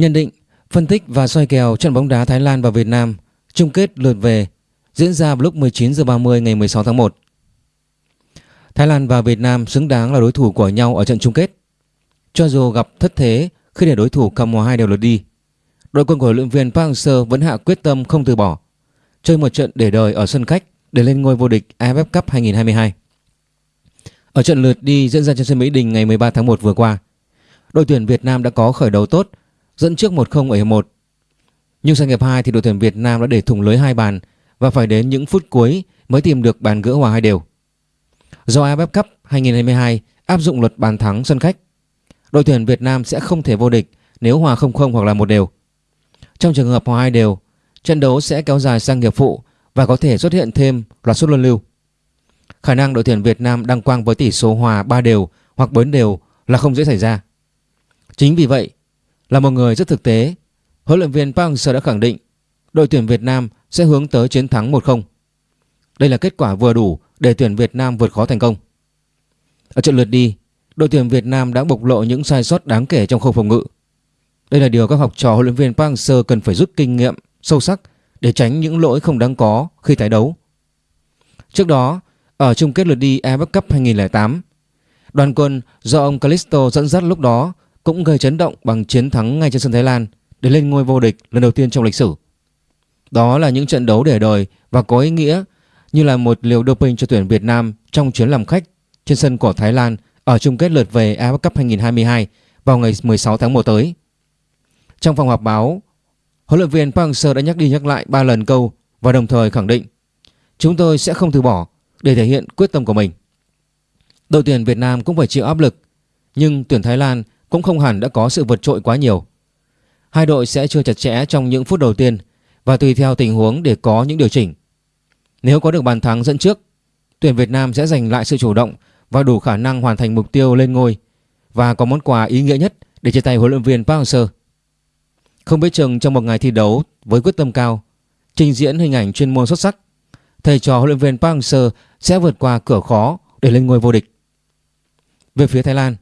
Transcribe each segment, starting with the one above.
Nhận định, phân tích và soi kèo trận bóng đá Thái Lan và Việt Nam chung kết lượt về diễn ra vào lúc 19 h 30 ngày 16 tháng 1. Thái Lan và Việt Nam xứng đáng là đối thủ của nhau ở trận chung kết. Cho dù gặp thất thế khi để đối thủ cầm hòa hai đều lượt đi, đội quân của huấn luyện viên Park Hang-seo vẫn hạ quyết tâm không từ bỏ, chơi một trận để đời ở sân khách để lên ngôi vô địch AFF Cup 2022. Ở trận lượt đi diễn ra trên sân Mỹ Đình ngày 13 tháng 1 vừa qua, đội tuyển Việt Nam đã có khởi đầu tốt, dẫn trước 1-0 ở hiệp 1. Nhưng sang hiệp 2 thì đội tuyển Việt Nam đã để thủng lưới hai bàn và phải đến những phút cuối mới tìm được bàn gỡ hòa hai đều. Do AFF Cup 2022 áp dụng luật bàn thắng sân khách, đội tuyển Việt Nam sẽ không thể vô địch nếu hòa 0-0 hoặc là một đều. Trong trường hợp hòa hai đều, trận đấu sẽ kéo dài sang hiệp phụ và có thể xuất hiện thêm loạt sút luân lưu. Khả năng đội tuyển Việt Nam đăng quang với tỷ số hòa 3 đều hoặc 4 đều là không dễ xảy ra. Chính vì vậy, là một người rất thực tế, huấn luyện viên Park Hang-seo đã khẳng định đội tuyển Việt Nam sẽ hướng tới chiến thắng 1-0. Đây là kết quả vừa đủ để tuyển Việt Nam vượt khó thành công. Ở trận lượt đi, đội tuyển Việt Nam đã bộc lộ những sai sót đáng kể trong khâu phòng ngự. Đây là điều các học trò huấn luyện viên Park Hang-seo cần phải rút kinh nghiệm sâu sắc để tránh những lỗi không đáng có khi tái đấu. Trước đó, ở chung kết lượt đi AFF Cup 2008, đoàn quân do ông Calisto dẫn dắt lúc đó cũng gây chấn động bằng chiến thắng ngay trên sân Thái Lan để lên ngôi vô địch lần đầu tiên trong lịch sử. Đó là những trận đấu để đời và có ý nghĩa như là một liều doping cho tuyển Việt Nam trong chuyến làm khách trên sân của Thái Lan ở chung kết lượt về AFF Cup 2022 vào ngày 16 tháng 1 tới. Trong phòng họp báo, huấn luyện viên Park Hang-seo đã nhắc đi nhắc lại 3 lần câu và đồng thời khẳng định chúng tôi sẽ không từ bỏ để thể hiện quyết tâm của mình. Đội tuyển Việt Nam cũng phải chịu áp lực, nhưng tuyển Thái Lan cũng không hẳn đã có sự vượt trội quá nhiều. Hai đội sẽ chưa chặt chẽ trong những phút đầu tiên và tùy theo tình huống để có những điều chỉnh. Nếu có được bàn thắng dẫn trước, tuyển Việt Nam sẽ giành lại sự chủ động và đủ khả năng hoàn thành mục tiêu lên ngôi và có món quà ý nghĩa nhất để chia tay huấn luyện viên Park Hang-seo. Không biết chừng trong một ngày thi đấu với quyết tâm cao, trình diễn hình ảnh chuyên môn xuất sắc, thầy trò huấn luyện viên Park Hang-seo sẽ vượt qua cửa khó để lên ngôi vô địch. Về phía Thái Lan,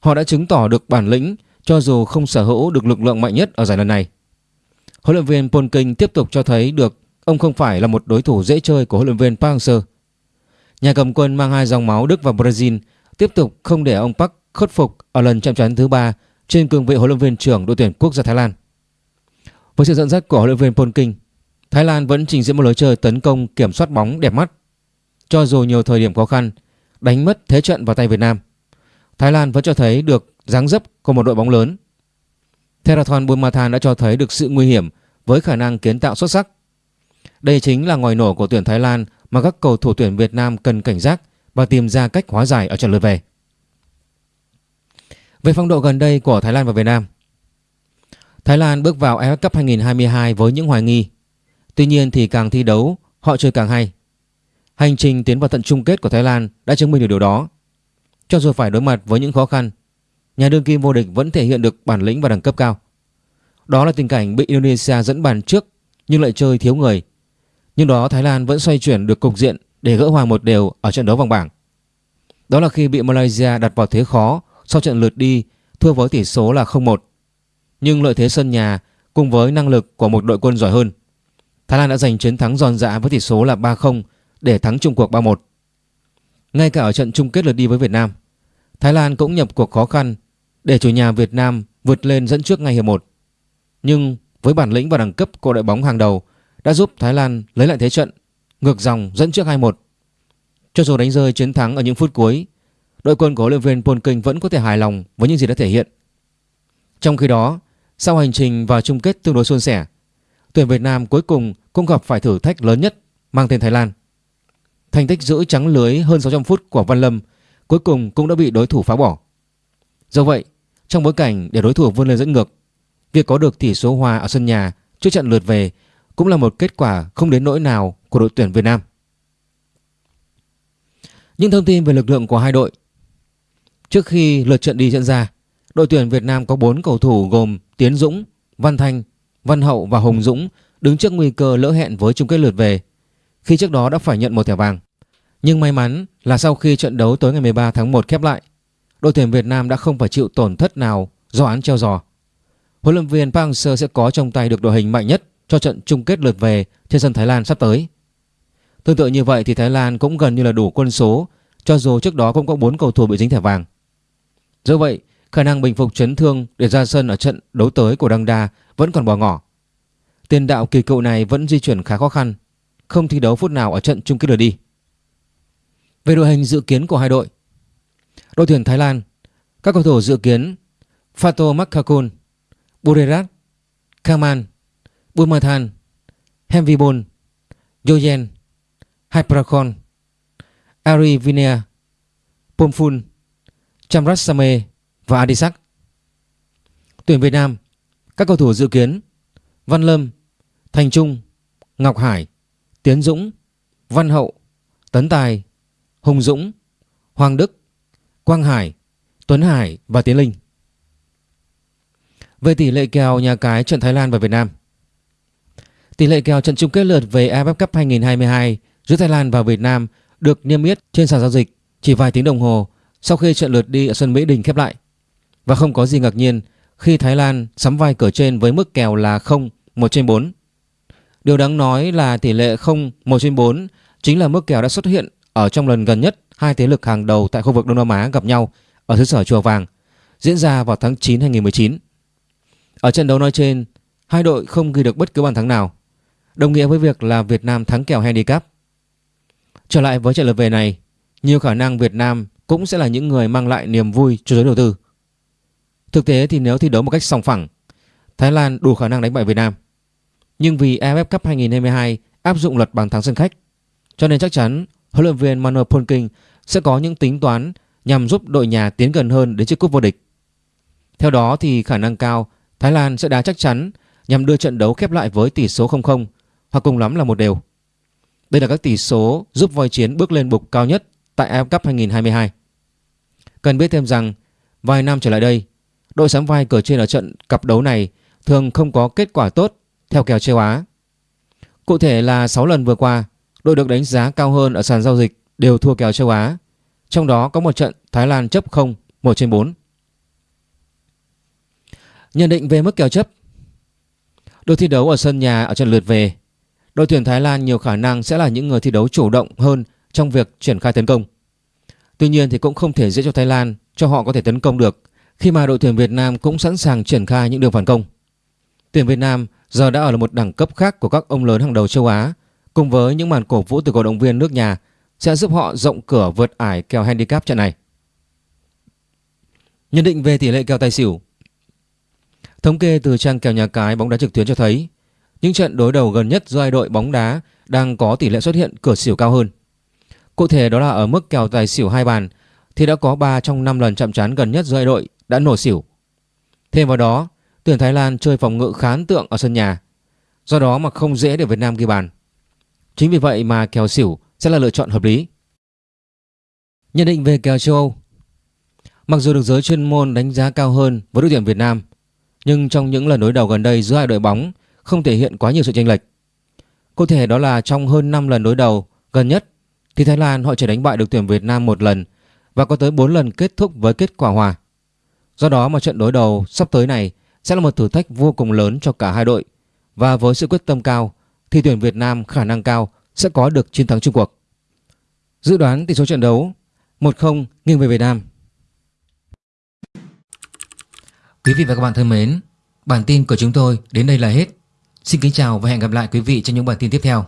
họ đã chứng tỏ được bản lĩnh cho dù không sở hữu được lực lượng mạnh nhất ở giải lần này. Huấn luyện viên Paul King tiếp tục cho thấy được ông không phải là một đối thủ dễ chơi của huấn luyện viên Park Hang-seo. Nhà cầm quân mang hai dòng máu Đức và Brazil tiếp tục không để ông Park khuất phục ở lần chạm trán thứ ba trên cương vị huấn luyện viên trưởng đội tuyển quốc gia Thái Lan. Với sự dẫn dắt của huấn luyện viên Paul King, Thái Lan vẫn trình diễn một lối chơi tấn công kiểm soát bóng đẹp mắt. Cho dù nhiều thời điểm khó khăn, đánh mất thế trận vào tay Việt Nam, Thái Lan vẫn cho thấy được dáng dấp của một đội bóng lớn. Theraton Bumathan đã cho thấy được sự nguy hiểm với khả năng kiến tạo xuất sắc. Đây chính là ngòi nổ của tuyển Thái Lan mà các cầu thủ tuyển Việt Nam cần cảnh giác và tìm ra cách hóa giải ở trận lượt về. Về phong độ gần đây của Thái Lan và Việt Nam Thái Lan bước vào AFF Cup 2022 với những hoài nghi Tuy nhiên thì càng thi đấu, họ chơi càng hay Hành trình tiến vào tận chung kết của Thái Lan đã chứng minh được điều đó cho dù phải đối mặt với những khó khăn, Nhà đương kim vô địch vẫn thể hiện được bản lĩnh và đẳng cấp cao. Đó là tình cảnh bị Indonesia dẫn bàn trước nhưng lại chơi thiếu người. Nhưng đó Thái Lan vẫn xoay chuyển được cục diện để gỡ hòa một đều ở trận đấu vòng bảng. Đó là khi bị Malaysia đặt vào thế khó sau trận lượt đi, thua với tỷ số là 0-1 Nhưng lợi thế sân nhà cùng với năng lực của một đội quân giỏi hơn. Thái Lan đã giành chiến thắng giòn dã với tỷ số là 3-0 để thắng chung cuộc 3-1. Ngay cả ở trận chung kết lượt đi với Việt Nam, Thái Lan cũng nhập cuộc khó khăn để chủ nhà Việt Nam vượt lên dẫn trước ngay hiệp 1. Nhưng với bản lĩnh và đẳng cấp của đội bóng hàng đầu đã giúp Thái Lan lấy lại thế trận, ngược dòng dẫn trước 2-1. Cho dù đánh rơi chiến thắng ở những phút cuối, đội quân của huấn luyện viên Paul vẫn có thể hài lòng với những gì đã thể hiện. Trong khi đó, sau hành trình vào chung kết tương đối suôn sẻ, tuyển Việt Nam cuối cùng cũng gặp phải thử thách lớn nhất mang tên Thái Lan. Thành tích giữ trắng lưới hơn 600 phút của Văn Lâm cuối cùng cũng đã bị đối thủ phá bỏ. Do vậy, trong bối cảnh để đối thủ vươn lên dẫn ngược, việc có được tỷ số hòa ở sân nhà trước trận lượt về cũng là một kết quả không đến nỗi nào của đội tuyển Việt Nam. Những thông tin về lực lượng của hai đội Trước khi lượt trận đi diễn ra, đội tuyển Việt Nam có 4 cầu thủ gồm Tiến Dũng, Văn Thanh, Văn Hậu và Hồng Dũng đứng trước nguy cơ lỡ hẹn với chung kết lượt về khi trước đó đã phải nhận một thẻ vàng. Nhưng may mắn là sau khi trận đấu tối ngày 13 tháng 1 khép lại, đội tuyển Việt Nam đã không phải chịu tổn thất nào do án treo giò. huấn luyện viên Park Hang-seo sẽ có trong tay được đội hình mạnh nhất cho trận chung kết lượt về trên sân Thái Lan sắp tới. Tương tự như vậy thì Thái Lan cũng gần như là đủ quân số cho dù trước đó cũng có 4 cầu thủ bị dính thẻ vàng. Do vậy, khả năng bình phục chấn thương để ra sân ở trận đấu tới của Đăng Đa vẫn còn bỏ ngỏ. Tiền đạo kỳ cựu này vẫn di chuyển khá khó khăn, không thi đấu phút nào ở trận chung kết lượt đi. Về đội hình dự kiến của hai đội, đội tuyển Thái Lan, các cầu thủ dự kiến Fato Makakun, Burerat, Kaman, Bumathan, Hemvibon, Yoyen, Hyprakon, Ari Vinea, Pomphun, Chamrasame và Adisak. Tuyển Việt Nam, các cầu thủ dự kiến Văn Lâm, Thành Trung, Ngọc Hải, Tiến Dũng, Văn Hậu, Tấn Tài, Hùng Dũng, Hoàng Đức, Quang Hải, Tuấn Hải và Tiến Linh. Về tỷ lệ kèo nhà cái trận Thái Lan và Việt Nam. Tỷ lệ kèo trận chung kết lượt về AFF Cup 2022 giữa Thái Lan và Việt Nam được niêm yết trên sàn giao dịch chỉ vài tiếng đồng hồ sau khi trận lượt đi ở sân Mỹ Đình khép lại. Và không có gì ngạc nhiên khi Thái Lan sắm vai cửa trên với mức kèo là 0 1 trên 4. Điều đáng nói là tỷ lệ 0 1 trên 4 chính là mức kèo đã xuất hiện ở trong lần gần nhất hai thế lực hàng đầu tại khu vực Đông Nam Á gặp nhau ở xứ sở Chùa Vàng diễn ra vào tháng 9 2019. Ở trận đấu nói trên, hai đội không ghi được bất cứ bàn thắng nào, đồng nghĩa với việc là Việt Nam thắng kèo handicap. Trở lại với trận lượt về này, nhiều khả năng Việt Nam cũng sẽ là những người mang lại niềm vui cho giới đầu tư. Thực tế thì nếu thi đấu một cách sòng phẳng, Thái Lan đủ khả năng đánh bại Việt Nam. Nhưng vì AFF Cup 2022 áp dụng luật bàn thắng sân khách, cho nên chắc chắn huấn luyện viên Manuel Polking sẽ có những tính toán nhằm giúp đội nhà tiến gần hơn đến chiếc cúp vô địch. Theo đó thì khả năng cao Thái Lan sẽ đá chắc chắn nhằm đưa trận đấu khép lại với tỷ số 0-0 hoặc cùng lắm là một đều. Đây là các tỷ số giúp voi chiến bước lên bục cao nhất tại AFF Cup 2022. Cần biết thêm rằng vài năm trở lại đây, đội sắm vai cờ trên ở trận cặp đấu này thường không có kết quả tốt theo kèo châu Á. Cụ thể là 6 lần vừa qua, đội được đánh giá cao hơn ở sàn giao dịch đều thua kèo châu Á. Trong đó có một trận Thái Lan chấp 0 1 trên 4. Nhận định về mức kèo chấp Đội thi đấu ở sân nhà ở trận lượt về Đội tuyển Thái Lan nhiều khả năng sẽ là những người thi đấu chủ động hơn trong việc triển khai tấn công. Tuy nhiên thì cũng không thể dễ cho Thái Lan cho họ có thể tấn công được khi mà đội tuyển Việt Nam cũng sẵn sàng triển khai những đường phản công. Tuyển Việt Nam giờ đã ở một đẳng cấp khác của các ông lớn hàng đầu châu Á cùng với những màn cổ vũ từ cổ động viên nước nhà sẽ giúp họ rộng cửa vượt ải kèo handicap trận này. Nhận định về tỷ lệ kèo tài xỉu Thống kê từ trang kèo nhà cái bóng đá trực tuyến cho thấy những trận đối đầu gần nhất giữa hai đội bóng đá đang có tỷ lệ xuất hiện cửa xỉu cao hơn. Cụ thể đó là ở mức kèo tài xỉu hai bàn thì đã có 3 trong 5 lần chạm trán gần nhất giữa hai đội đã nổ xỉu. Thêm vào đó, tuyển Thái Lan chơi phòng ngự khá ấn tượng ở sân nhà. Do đó mà không dễ để Việt Nam ghi bàn. Chính vì vậy mà kèo xỉu sẽ là lựa chọn hợp lý. Nhận định về kèo châu Âu Mặc dù được giới chuyên môn đánh giá cao hơn với đội tuyển Việt Nam, nhưng trong những lần đối đầu gần đây giữa hai đội bóng không thể hiện quá nhiều sự chênh lệch. Cụ thể đó là trong hơn 5 lần đối đầu gần nhất thì Thái Lan họ chỉ đánh bại được tuyển Việt Nam một lần và có tới 4 lần kết thúc với kết quả hòa. Do đó mà trận đối đầu sắp tới này sẽ là một thử thách vô cùng lớn cho cả hai đội và với sự quyết tâm cao thì tuyển Việt Nam khả năng cao sẽ có được chiến thắng chung cuộc. Dự đoán tỷ số trận đấu 1-0 nghiêng về Việt Nam. Quý vị và các bạn thân mến, bản tin của chúng tôi đến đây là hết. Xin kính chào và hẹn gặp lại quý vị trong những bản tin tiếp theo.